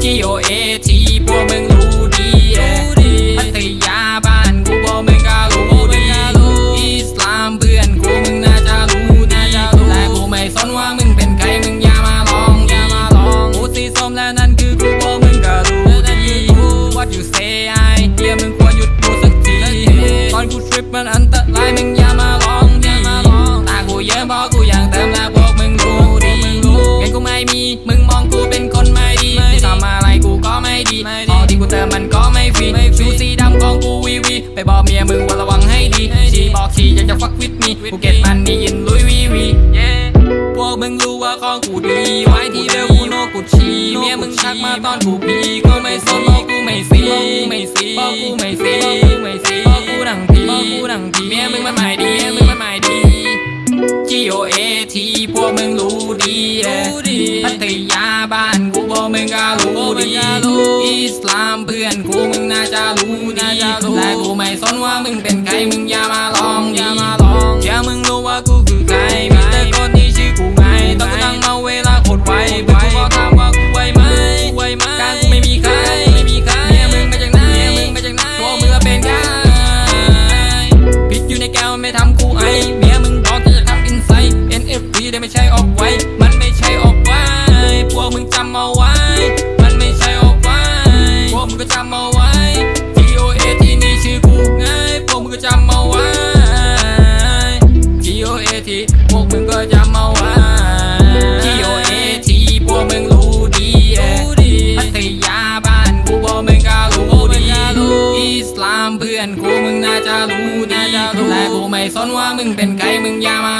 T-O-A-T คือกูพวกมึงก็รู้ดี What you say ไอ้เหี้ยมึงควรหยุดพูดสักที ตอนกูทริปมันอันตรายมึงอย่ามาลองดีตากูเยอะเพราะกูอยากเติมและพวกมึงรู้ดีเงินกูไม่มีมึงมองกูเป็นคนไม่ดีทำอะไรกูก็ไม่ดีพอที่กูเติมมันก็ไม่ฟรีชูสีดำของกูวีวีไปบอกเมียมึงว่าระวังให้ดีชีบอกชีอยากจะฟักวิดมีกูเก็ตมันนี่ยินลุยวีวีพวกมึงรู้ว่าของกูดี งทักมาตอนกูพีก็ไม่สนบอกกูไม่ซีไม่ซีบอกกูไม่ซีไม่ซีบอกกูดังพีบอกกูดังพีเมียมึงมันไม่ดีเมียมึงมันไม่ดี G O A T พวกมึงรู้ดีพัทยาบ้านกูพวกมึงก็รู้ดีอิสลามเพื่อนกูมึงน่าจะรู้ดีและกูไม่สนว่ามึงเป็นใครมึงอย่ามาลองอย่า มันไม่ทำกูไอเมียมึงบอกจะจะทำอินไซด์ NFT ได้ไม่ใช่ออกไว้ มันไม่ใช่ออกไว้พวกมึงจำเอาไว้ มันไม่ใช่ออกไว้พวกมึงก็จำเอาไว้ G O A T นี่ชื่อกูไงพวกมึงก็จำเอาไว้ G O A T พวกมึงก็จำเอาไว้ามเพื่อนกูมึงน่าจะรู้ดีและกูไม่สนว่ามึงเป็นใครมึงอย่ามา